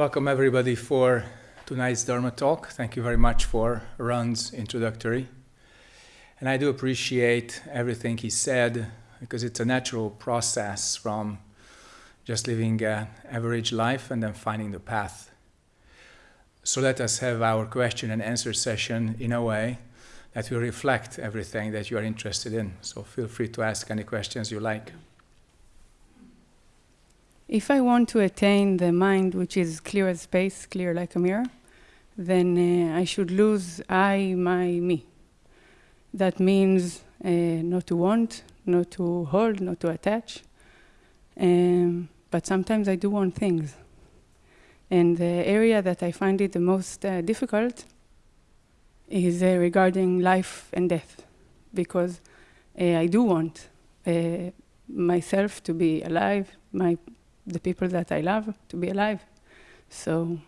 Welcome everybody for tonight's Dharma talk. Thank you very much for Ron's introductory. And I do appreciate everything he said because it's a natural process from just living an average life and then finding the path. So let us have our question and answer session in a way that will reflect everything that you are interested in. So feel free to ask any questions you like. If I want to attain the mind which is clear as space, clear like a mirror, then uh, I should lose I, my, me. That means uh, not to want, not to hold, not to attach. Um, but sometimes I do want things. And the area that I find it the most uh, difficult is uh, regarding life and death, because uh, I do want uh, myself to be alive, my the people that I love to be alive. So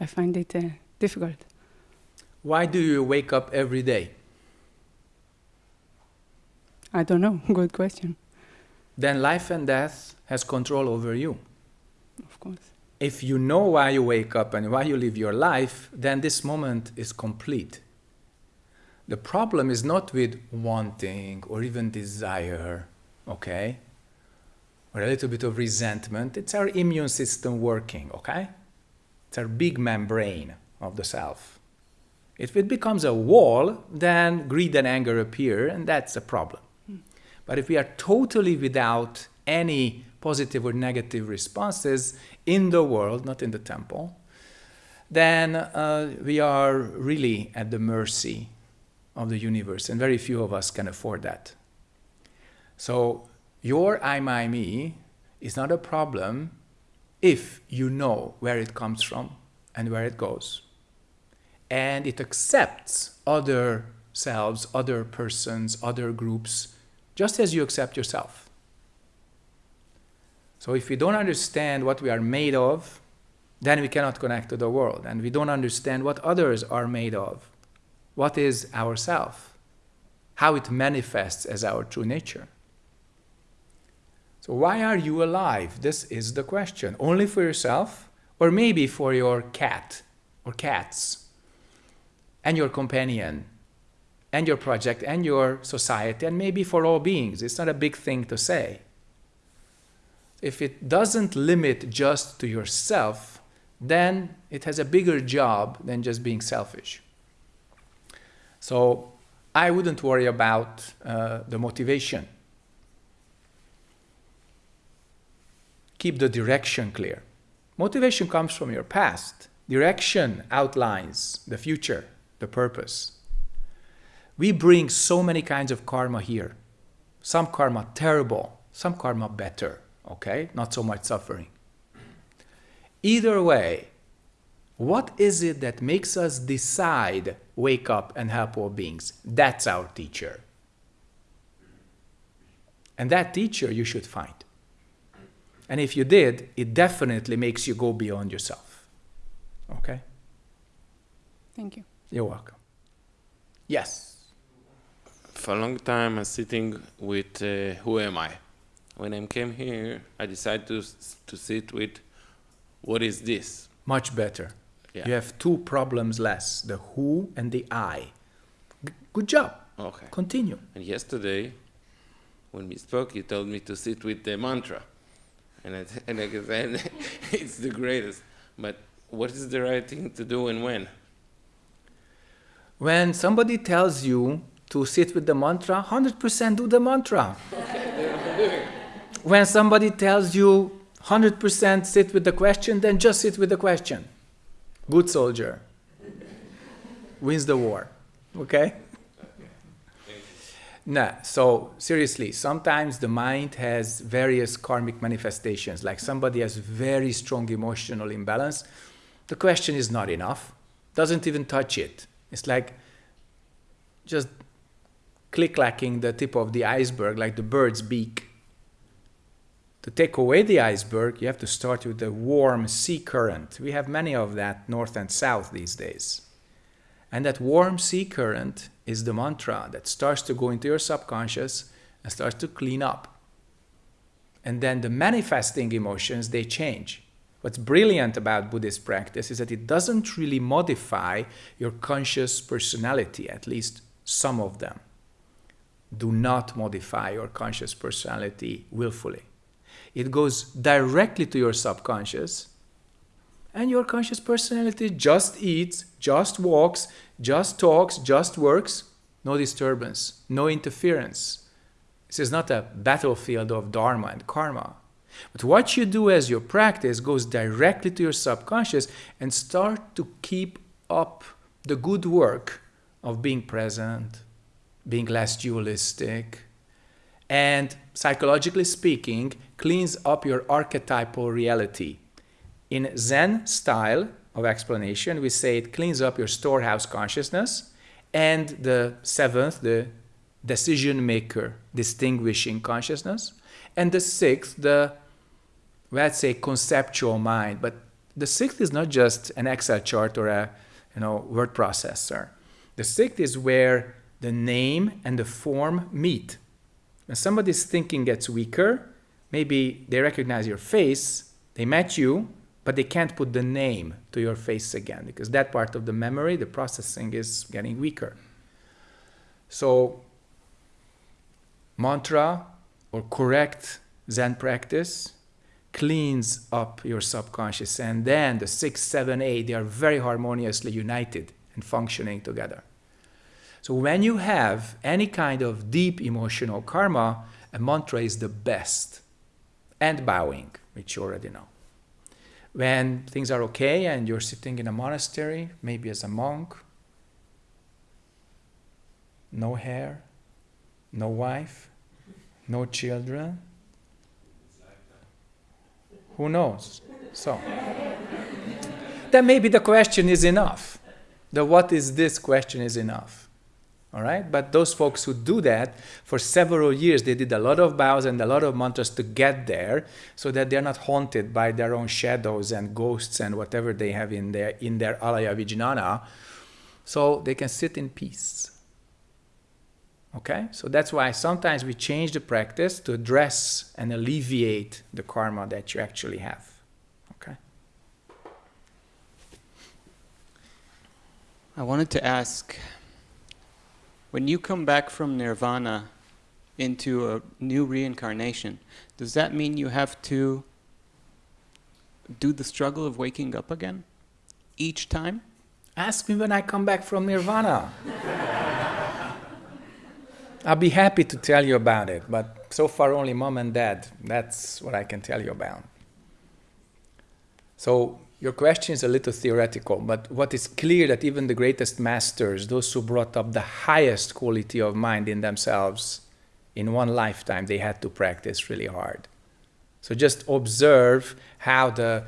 I find it uh, difficult. Why do you wake up every day? I don't know. Good question. Then life and death has control over you. Of course. If you know why you wake up and why you live your life, then this moment is complete. The problem is not with wanting or even desire, okay? Or a little bit of resentment, it's our immune system working, okay? It's our big membrane of the self. If it becomes a wall, then greed and anger appear, and that's a problem. Hmm. But if we are totally without any positive or negative responses in the world, not in the temple, then uh, we are really at the mercy of the universe, and very few of us can afford that. So your I, my, me is not a problem if you know where it comes from and where it goes. And it accepts other selves, other persons, other groups, just as you accept yourself. So if we don't understand what we are made of, then we cannot connect to the world. And we don't understand what others are made of. What is ourself? How it manifests as our true nature. So why are you alive? This is the question. Only for yourself? Or maybe for your cat or cats and your companion and your project and your society and maybe for all beings. It's not a big thing to say. If it doesn't limit just to yourself, then it has a bigger job than just being selfish. So I wouldn't worry about uh, the motivation keep the direction clear. Motivation comes from your past. Direction outlines the future, the purpose. We bring so many kinds of karma here. Some karma terrible, some karma better, okay? Not so much suffering. Either way, what is it that makes us decide, wake up and help all beings? That's our teacher. And that teacher you should find. And if you did, it definitely makes you go beyond yourself. Okay? Thank you. You're welcome. Yes. For a long time, I'm sitting with uh, who am I? When I came here, I decided to, to sit with what is this? Much better. Yeah. You have two problems less the who and the I. G good job. Okay. Continue. And yesterday, when we spoke, you told me to sit with the mantra and I, and I said, it's the greatest. But what is the right thing to do and when? When somebody tells you to sit with the mantra, 100% do the mantra. when somebody tells you 100% sit with the question, then just sit with the question. Good soldier wins the war. Okay? No, so seriously, sometimes the mind has various karmic manifestations, like somebody has very strong emotional imbalance. The question is not enough, doesn't even touch it. It's like just click-clacking the tip of the iceberg, like the bird's beak. To take away the iceberg, you have to start with the warm sea current. We have many of that north and south these days. And that warm sea current is the mantra that starts to go into your subconscious and starts to clean up. And then the manifesting emotions, they change. What's brilliant about Buddhist practice is that it doesn't really modify your conscious personality, at least some of them. Do not modify your conscious personality willfully. It goes directly to your subconscious, and your conscious personality just eats, just walks, just talks, just works, no disturbance, no interference. This is not a battlefield of dharma and karma. But what you do as your practice goes directly to your subconscious and start to keep up the good work of being present, being less dualistic, and psychologically speaking, cleans up your archetypal reality. In Zen style of explanation, we say it cleans up your storehouse consciousness and the seventh, the decision maker, distinguishing consciousness, and the sixth, the let's say conceptual mind. But the sixth is not just an Excel chart or a you know word processor. The sixth is where the name and the form meet. When somebody's thinking gets weaker, maybe they recognize your face, they met you, but they can't put the name to your face again because that part of the memory, the processing is getting weaker. So, mantra or correct Zen practice cleans up your subconscious, and then the six, seven, eight, they are very harmoniously united and functioning together. So, when you have any kind of deep emotional karma, a mantra is the best, and bowing, which you already know when things are okay and you're sitting in a monastery, maybe as a monk, no hair, no wife, no children. Who knows? So, then maybe the question is enough. The what is this question is enough. All right? But those folks who do that for several years, they did a lot of bows and a lot of mantras to get there so that they're not haunted by their own shadows and ghosts and whatever they have in their, in their alaya vijnana. So they can sit in peace. Okay? So that's why sometimes we change the practice to address and alleviate the karma that you actually have. Okay? I wanted to ask when you come back from nirvana into a new reincarnation, does that mean you have to do the struggle of waking up again each time? Ask me when I come back from nirvana. I'll be happy to tell you about it, but so far only mom and dad. That's what I can tell you about. So your question is a little theoretical, but what is clear that even the greatest masters, those who brought up the highest quality of mind in themselves, in one lifetime, they had to practice really hard. So just observe how the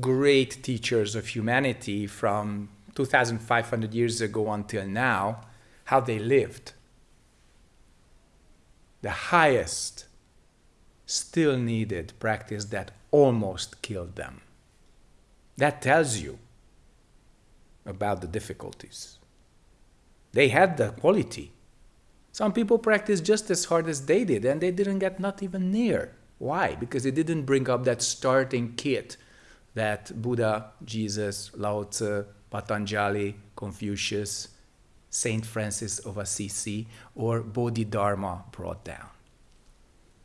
great teachers of humanity from 2,500 years ago until now, how they lived. The highest still needed practice that almost killed them. That tells you about the difficulties. They had the quality. Some people practice just as hard as they did, and they didn't get not even near. Why? Because they didn't bring up that starting kit that Buddha, Jesus, Lao Tzu, Patanjali, Confucius, Saint Francis of Assisi, or Bodhidharma brought down.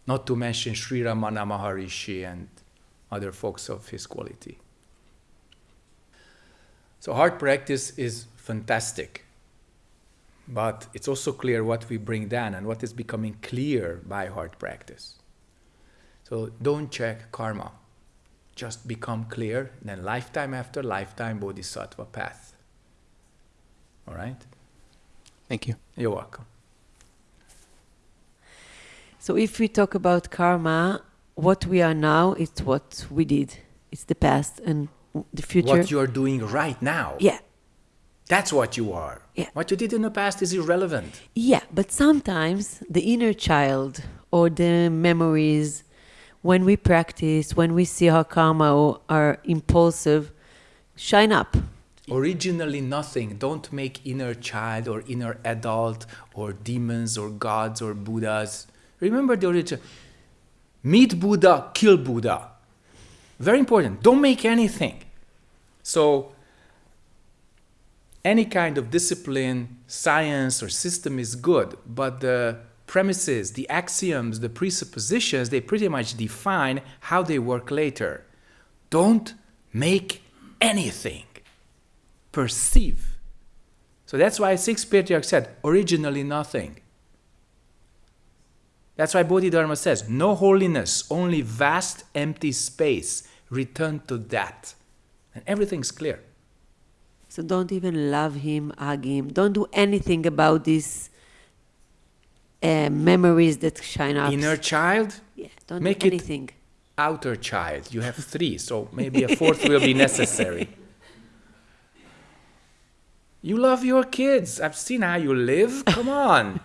Not to mention Sri Ramana Maharishi and other folks of his quality. So hard practice is fantastic, but it's also clear what we bring down and what is becoming clear by hard practice. So don't check karma. Just become clear, then lifetime after lifetime bodhisattva path. All right? Thank you. You're welcome. So if we talk about karma, what we are now is what we did. It's the past and the future. What you are doing right now. Yeah. That's what you are. Yeah. What you did in the past is irrelevant. Yeah, but sometimes the inner child or the memories, when we practice, when we see how karma or are impulsive, shine up. Originally nothing. Don't make inner child or inner adult or demons or gods or Buddhas. Remember the original. Meet Buddha, kill Buddha. Very important. Don't make anything. So, any kind of discipline, science, or system is good, but the premises, the axioms, the presuppositions, they pretty much define how they work later. Don't make anything. Perceive. So that's why Six Patriarchs said, originally nothing. That's why Bodhidharma says, no holiness, only vast empty space. Return to that. And everything's clear. So don't even love him, hug him. Don't do anything about these uh, memories that shine up. Inner child, yeah, don't make do anything. outer child. You have three, so maybe a fourth will be necessary. You love your kids. I've seen how you live. Come on.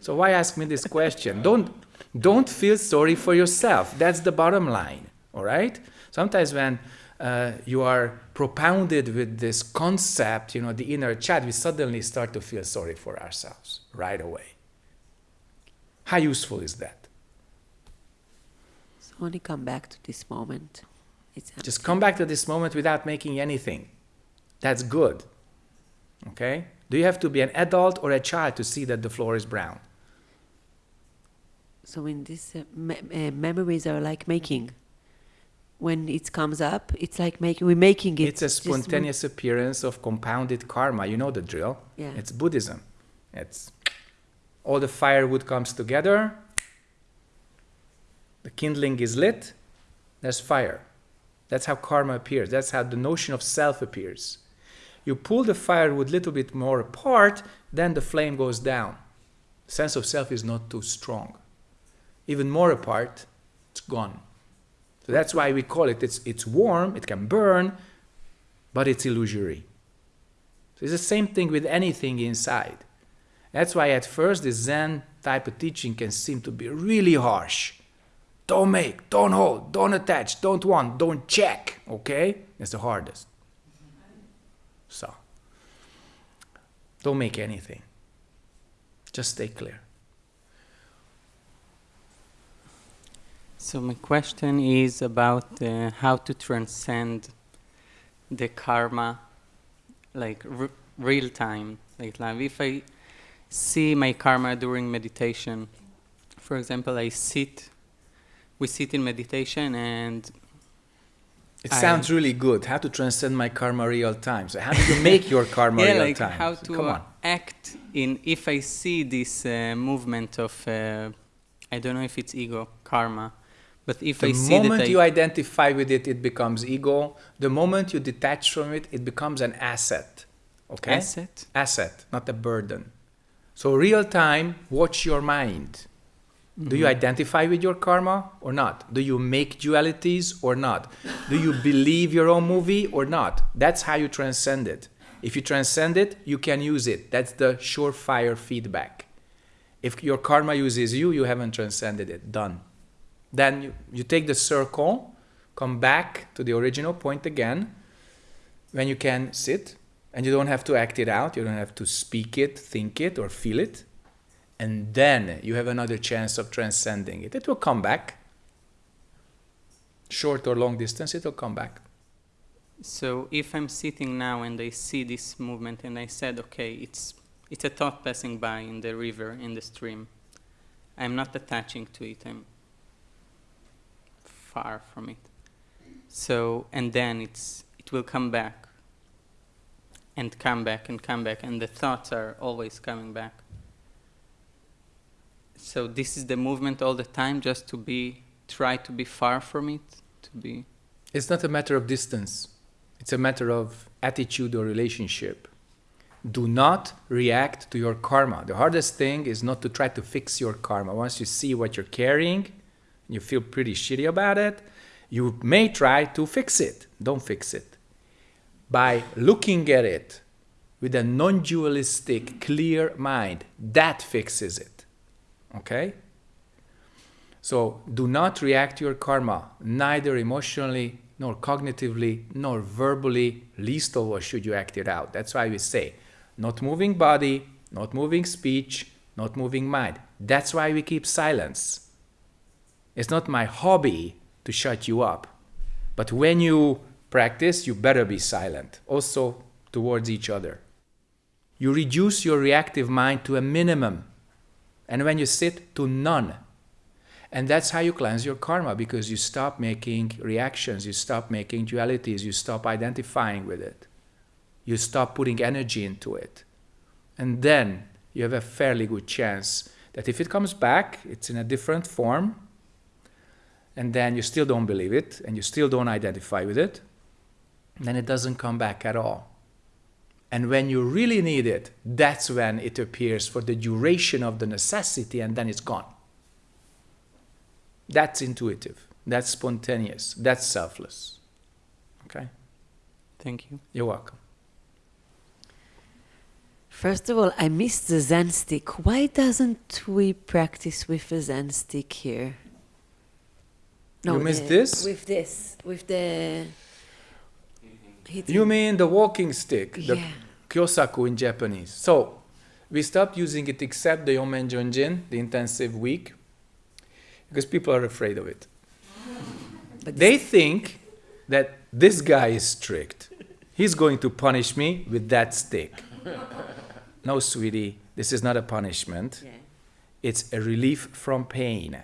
so why ask me this question? Don't don't feel sorry for yourself. That's the bottom line. All right. Sometimes when uh, you are propounded with this concept, you know, the inner child, we suddenly start to feel sorry for ourselves right away. How useful is that? So only come back to this moment. It's Just come back to this moment without making anything. That's good. Okay? Do you have to be an adult or a child to see that the floor is brown? So in this, uh, me- uh, memories are like making. When it comes up, it's like making. We're making it. It's a just spontaneous appearance of compounded karma. You know the drill. Yeah. It's Buddhism. It's all the firewood comes together. The kindling is lit. There's fire. That's how karma appears. That's how the notion of self appears. You pull the firewood a little bit more apart, then the flame goes down. Sense of self is not too strong. Even more apart, it's gone. So that's why we call it, it's, it's warm, it can burn, but it's illusory. So it's the same thing with anything inside. That's why at first the Zen type of teaching can seem to be really harsh. Don't make, don't hold, don't attach, don't want, don't check, okay? It's the hardest. So, don't make anything. Just stay clear. So my question is about uh, how to transcend the karma, like r- real time, like live. If I see my karma during meditation, for example, I sit, we sit in meditation and It I- sounds really good. How to transcend my karma real time. So how do you make your karma yeah, real like time? how So to act in if I see this uh, movement of uh, I don't know if it's ego karma, but if The I see that moment I you identify with it, it becomes ego. The moment you detach from it, it becomes an asset. Okay? asset, Asset, not a burden. So real time, watch your mind. Do you mm-hmm. identify with your karma or not? Do you make dualities or not? Do you believe your own movie or not? That's how you transcend it. If you transcend it, you can use it. That's the surefire feedback. If your karma uses you, you haven't transcended it. Done. Then you, you take the circle, come back to the original point again, when you can sit and you don't have to act it out, you don't have to speak it, think it, or feel it. And then you have another chance of transcending it. It will come back. Short or long distance, it will come back. So if I'm sitting now and I see this movement and I said, okay, it's it's a thought passing by in the river, in the stream. I'm not attaching to it. I'm far from it. So and then it's it will come back. And come back and come back and the thoughts are always coming back. So this is the movement all the time just to be try to be far from it, to be It's not a matter of distance, it's a matter of attitude or relationship. Do not react to your karma. The hardest thing is not to try to fix your karma. Once you see what you're carrying, you feel pretty shitty about it, you may try to fix it. Don't fix it. By looking at it with a non dualistic, clear mind, that fixes it. Okay? So do not react to your karma, neither emotionally, nor cognitively, nor verbally, least of all should you act it out. That's why we say, not moving body, not moving speech, not moving mind. That's why we keep silence. It's not my hobby to shut you up. But when you practice, you better be silent, also towards each other. You reduce your reactive mind to a minimum, and when you sit, to none. And that's how you cleanse your karma because you stop making reactions, you stop making dualities, you stop identifying with it, you stop putting energy into it. And then you have a fairly good chance that if it comes back, it's in a different form, and then you still don't believe it and you still don't identify with it, then it doesn't come back at all. And when you really need it, that's when it appears for the duration of the necessity and then it's gone. That's intuitive. That's spontaneous. That's selfless. Okay? Thank you. You're welcome. First of all, I missed the Zen stick. Why doesn't we practice with a Zen stick here? You miss the- this? With this, with the. hitting. You mean the walking stick, the Yeah. kyosaku in Japanese. So, we stopped using it except the Yong Maeng Jong Jin, the intensive week, because people are afraid of it. But They think that this guy is strict. He's going to punish me with that stick. no, sweetie, this is not a punishment. Yeah. It's a relief from pain.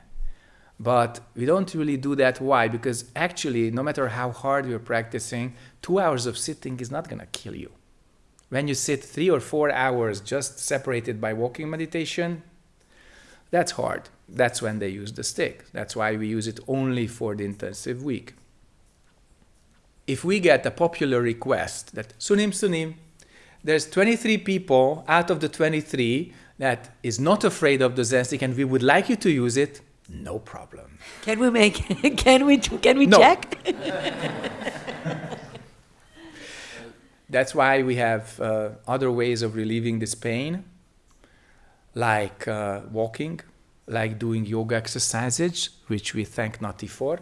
But we don't really do that. Why? Because actually, no matter how hard you're practicing, two hours of sitting is not going to kill you. When you sit three or four hours just separated by walking meditation, that's hard. That's when they use the stick. That's why we use it only for the intensive week. If we get a popular request that Sunim Sunim, there's 23 people out of the 23 that is not afraid of the Zen stick and we would like you to use it, no problem. Can we make? Can we? Can we No. check? That's why we have uh, other ways of relieving this pain, like uh, walking, like doing yoga exercises, which we thank Nati for.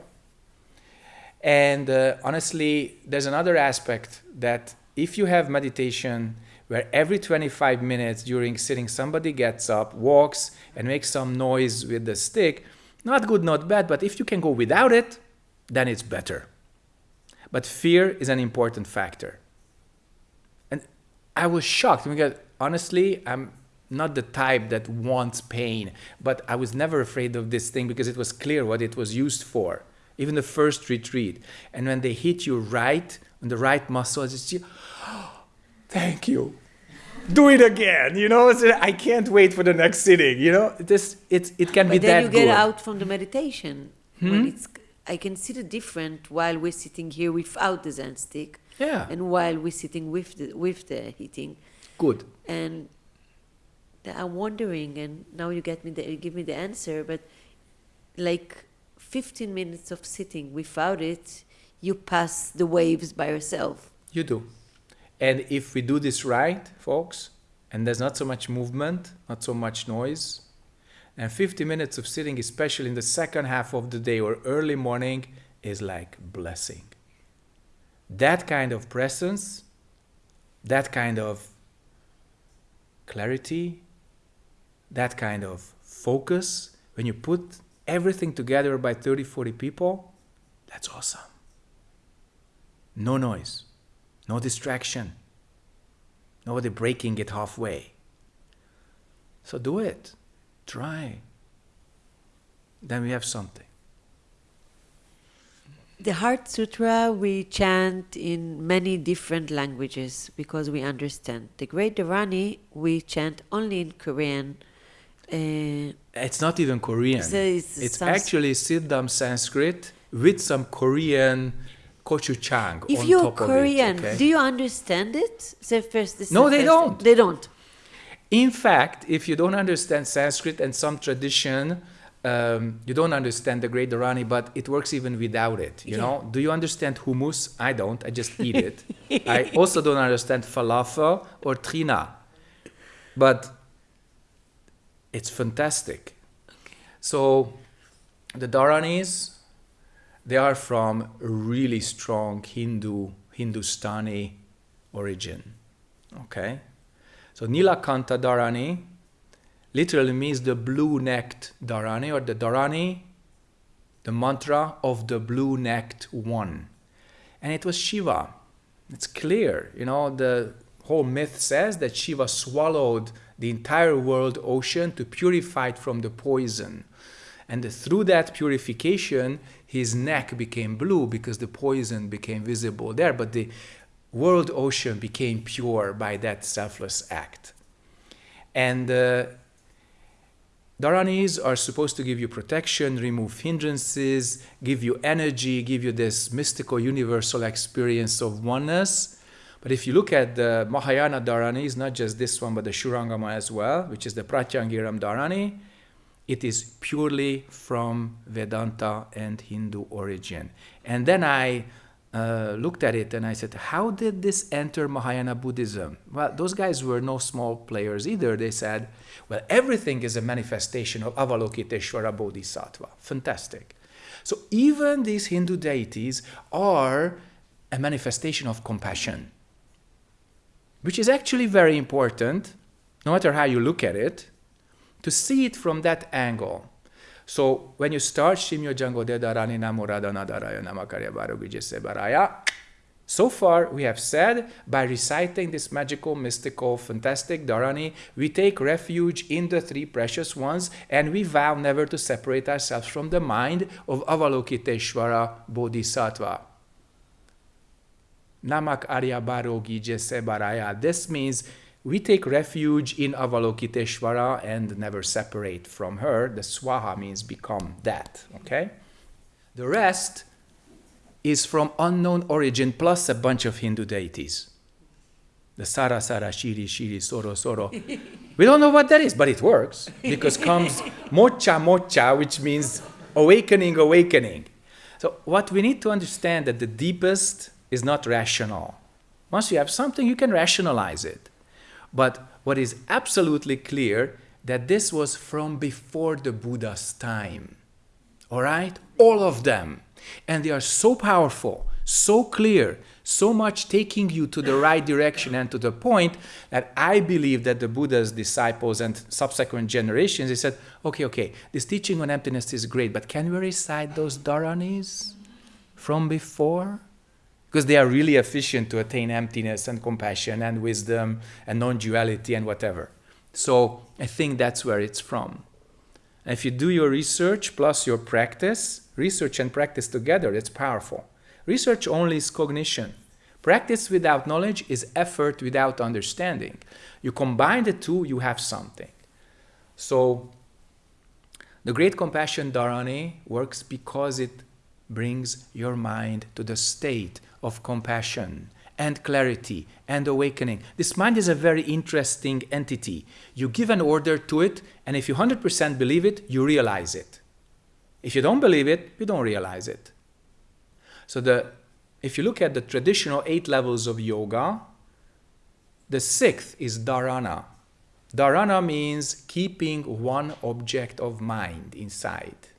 And uh, honestly, there's another aspect that if you have meditation where every 25 minutes during sitting somebody gets up, walks, and makes some noise with the stick, not good, not bad, but if you can go without it, then it's better. But fear is an important factor. And I was shocked because honestly, I'm not the type that wants pain, but I was never afraid of this thing because it was clear what it was used for. Even the first retreat. And when they hit you right on the right muscles, it's just, thank you. Do it again, you know. It's- I can't wait for the next sitting, you know. This it's it can be that But then you get good. out from the meditation. When hmm? it's, I can see the difference while we're sitting here without the Zen stick, Yeah, and while we're sitting with the with the heating. good. And I'm wondering, and now you get me the, you give me the answer, but like 15 minutes of sitting without it, you pass the waves by yourself. You do. And if we do this right, folks, and there's not so much movement, not so much noise, and 50 minutes of sitting, especially in the second half of the day or early morning, is like blessing. That kind of presence, that kind of clarity, that kind of focus, when you put everything together by 30, 40 people, that's awesome. No noise, no distraction, nobody breaking it halfway. So do it, try. Then we have something. The Heart Sutra we chant in many different languages because we understand. The Great Dharani we chant only in Korean. Uh, It's not even Korean. So it's it's actually Siddham Sanskrit with some Korean gochujang if on you're top Korean, of it. okay? do you understand it? So first, this No, they don't. They don't. In fact, if you don't understand Sanskrit and some tradition, um, you don't understand the Great Dharani, but it works even without it. You Yeah. know? Do you understand hummus? I don't. I just eat it. I also don't understand falafel or trina, but it's fantastic. So, the Dharanis, they are from really strong Hindu, Hindustani origin. Okay? So Nilakanta Dharani literally means the blue-necked Dharani or the Dharani, the mantra of the blue-necked one. and it was Shiva. It's clear, you know, the whole myth says that Shiva swallowed the entire world ocean to purify it from the poison. And through that purification, his neck became blue because the poison became visible there. But the world ocean became pure by that selfless act. And uh, Dharanis are supposed to give you protection, remove hindrances, give you energy, give you this mystical universal experience of oneness. But if you look at the Mahayana Dharanis, not just this one, but the Shurangama as well, which is the Pratyangiram Dharani, it is purely from Vedanta and Hindu origin. And then I uh, looked at it and I said, How did this enter Mahayana Buddhism? Well, those guys were no small players either. They said, Well, everything is a manifestation of Avalokiteshvara Bodhisattva. Fantastic. So even these Hindu deities are a manifestation of compassion, which is actually very important, no matter how you look at it, to see it from that angle. So when you start Shimyo Jango Dedarani Namurada Nadaraya Namakarya Barugijese Baraya, so far we have said by reciting this magical, mystical, fantastic Dharani, we take refuge in the three precious ones and we vow never to separate ourselves from the mind of Avalokiteshvara Bodhisattva. Namak Arya Barogi Baraya. This means we take refuge in Avalokiteshvara and never separate from her. The Swaha means become that, okay? The rest is from unknown origin plus a bunch of Hindu deities. The Sara Sara Shiri Shiri Soro Soro. we don't know what that is, but it works because comes Mocha Mocha, which means awakening, awakening. So what we need to understand that the deepest is not rational. Once you have something, you can rationalize it. But what is absolutely clear that this was from before the Buddha's time. All right? All of them. And they are so powerful, so clear, so much taking you to the right direction and to the point that I believe that the Buddha's disciples and subsequent generations, they said, okay, okay, this teaching on emptiness is great, but can we recite those dharanis from before? Because they are really efficient to attain emptiness and compassion and wisdom and non-duality and whatever. So I think that's where it's from. And if you do your research plus your practice, research and practice together, it's powerful. Research only is cognition. Practice without knowledge is effort without understanding. You combine the two, you have something. So the Great Compassion Dharani works because it brings your mind to the state of compassion and clarity and awakening. This mind is a very interesting entity. You give an order to it, and if you 100% believe it, you realize it. If you don't believe it, you don't realize it. So the, if you look at the traditional eight levels of yoga, the sixth is dharana. Dharana means keeping one object of mind inside.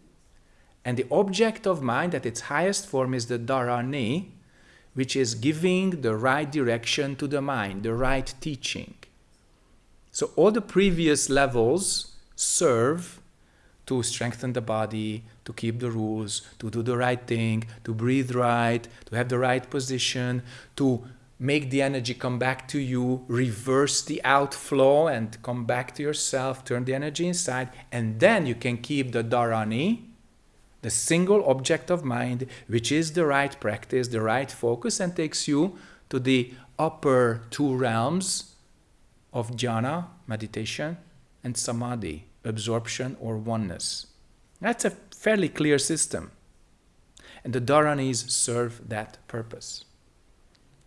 And the object of mind at its highest form is the dharani, which is giving the right direction to the mind, the right teaching. So all the previous levels serve to strengthen the body, to keep the rules, to do the right thing, to breathe right, to have the right position, to make the energy come back to you, reverse the outflow and come back to yourself, turn the energy inside, and then you can keep the dharani, the single object of mind, which is the right practice, the right focus, and takes you to the upper two realms of jhana, meditation, and samadhi, absorption or oneness. That's a fairly clear system. And the Dharanis serve that purpose.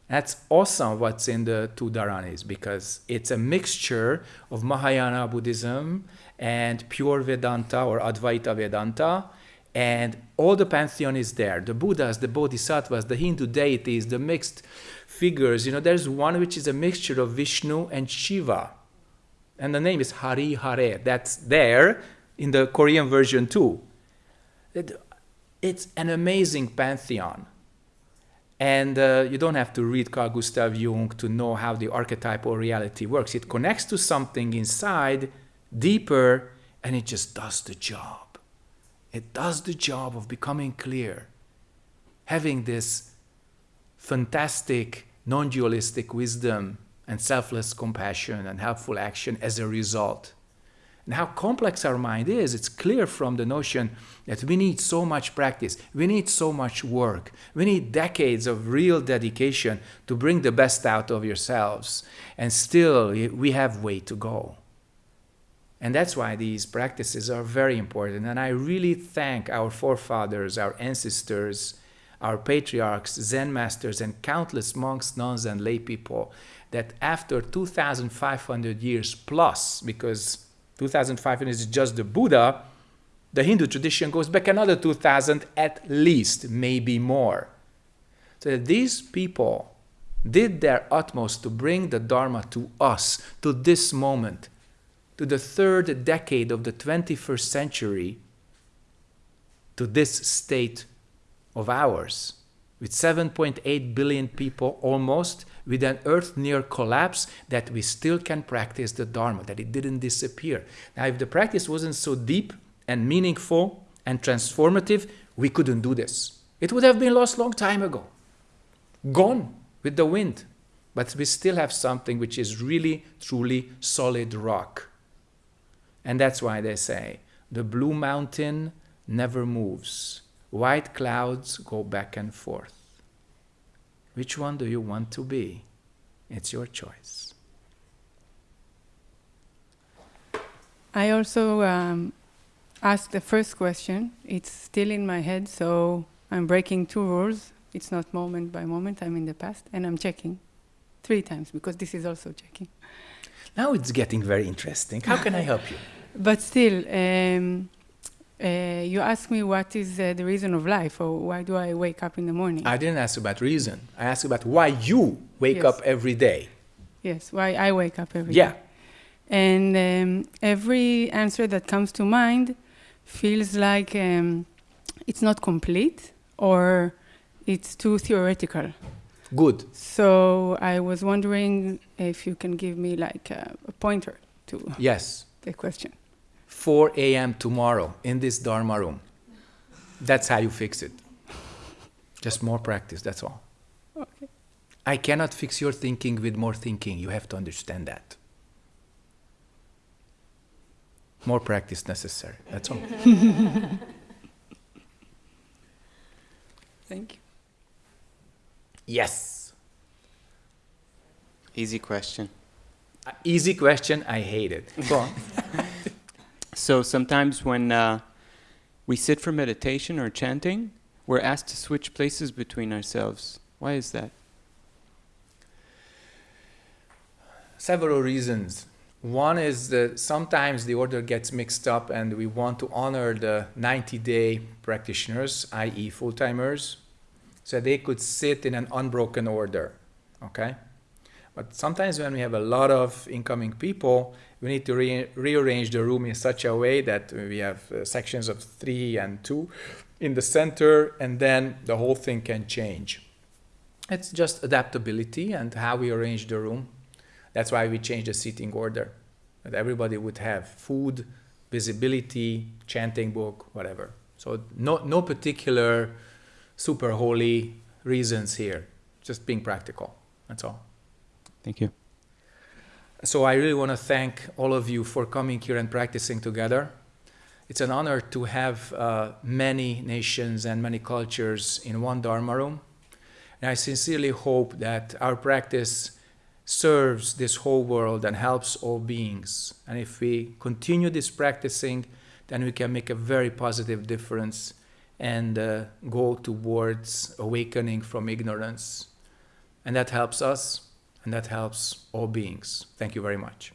That's awesome what's in the two Dharanis because it's a mixture of Mahayana Buddhism and pure Vedanta or Advaita Vedanta and all the pantheon is there. The buddhas the bodhisattvas the hindu deities the mixed figures you know there's one which is a mixture of vishnu and shiva. And the name is hari hare. That's there in the korean version too. It's an amazing pantheon. And uh, you don't have to read Carl Gustav Jung to know how the archetypal reality works. It connects to something inside, deeper, and it just does the job. It does the job of becoming clear, having this fantastic non-dualistic wisdom and selfless compassion and helpful action as a result. And how complex our mind is, it's clear from the notion that we need so much practice, we need so much work, we need decades of real dedication to bring the best out of yourselves. And still, we have way to go. And that's why these practices are very important. And I really thank our forefathers, our ancestors, our patriarchs, Zen masters, and countless monks, nuns, and lay people that after 2,500 years plus, because 2,500 is just the Buddha, the Hindu tradition goes back another 2,000 at least, maybe more. So these people did their utmost to bring the Dharma to us, to this moment, to the third decade of the 21st century, to this state of ours, with 7.8 billion people almost, with an earth near collapse, that we still can practice the Dharma, that it didn't disappear. Now, if the practice wasn't so deep and meaningful and transformative, we couldn't do this. It would have been lost long time ago, gone with the wind. But we still have something which is really, truly solid rock. And that's why they say the blue mountain never moves. White clouds go back and forth. Which one do you want to be? It's your choice. I also um, asked the first question. It's still in my head, so I'm breaking two rules. It's not moment by moment, I'm in the past, and I'm checking three times because this is also checking. Now it's getting very interesting. How can I help you? But still, um, uh, you ask me what is uh, the reason of life or why do I wake up in the morning? I didn't ask about reason. I asked about why you wake Yes. up every day. yes, why I wake up every day. Yeah. And um, every answer that comes to mind feels like um, it's not complete or it's too theoretical. Good. So I was wondering if you can give me like a, a pointer to Yes. the question. 4 a.m. tomorrow in this Dharma room. That's how you fix it. Just more practice, that's all. Okay. I cannot fix your thinking with more thinking. You have to understand that. More practice necessary. That's all. Thank you. Yes. Easy question. Uh, Easy question. I hate it. Go on. So sometimes when uh, we sit for meditation or chanting, we're asked to switch places between ourselves. Why is that? Several reasons. One is that sometimes the order gets mixed up and we want to honor the 90 day practitioners, i.e., full timers, so they could sit in an unbroken order. Okay? But sometimes when we have a lot of incoming people, we need to re- rearrange the room in such a way that we have uh, sections of three and two in the center, and then the whole thing can change. It's just adaptability and how we arrange the room. That's why we change the seating order. That everybody would have food, visibility, chanting book, whatever. So no no particular super holy reasons here. Just being practical. That's all. Thank you. So I really want to thank all of you for coming here and practicing together. It's an honor to have uh, many nations and many cultures in one Dharma room. And I sincerely hope that our practice serves this whole world and helps all beings. And if we continue this practicing, then we can make a very positive difference and uh, go towards awakening from ignorance. And that helps us, and that helps all beings. Thank you very much.